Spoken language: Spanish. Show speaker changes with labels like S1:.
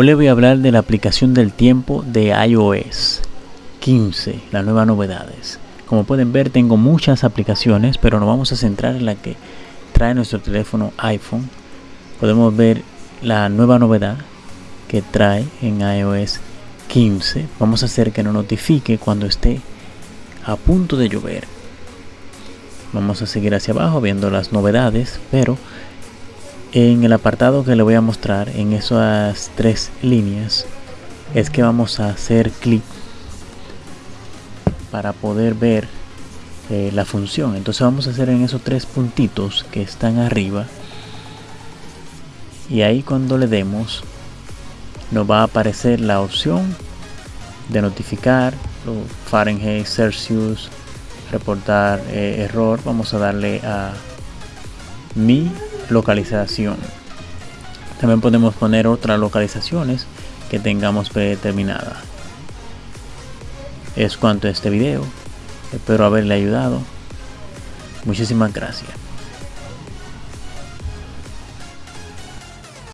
S1: Hoy les voy a hablar de la aplicación del tiempo de iOS 15, las nuevas novedades. Como pueden ver tengo muchas aplicaciones, pero nos vamos a centrar en la que trae nuestro teléfono iPhone. Podemos ver la nueva novedad que trae en iOS 15. Vamos a hacer que nos notifique cuando esté a punto de llover. Vamos a seguir hacia abajo viendo las novedades, pero en el apartado que le voy a mostrar en esas tres líneas es que vamos a hacer clic para poder ver eh, la función. Entonces vamos a hacer en esos tres puntitos que están arriba. Y ahí cuando le demos nos va a aparecer la opción de notificar Fahrenheit, Celsius, reportar eh, error. Vamos a darle a mi localización. También podemos poner otras localizaciones que tengamos predeterminada. Es cuanto a este video. Espero haberle ayudado. Muchísimas gracias.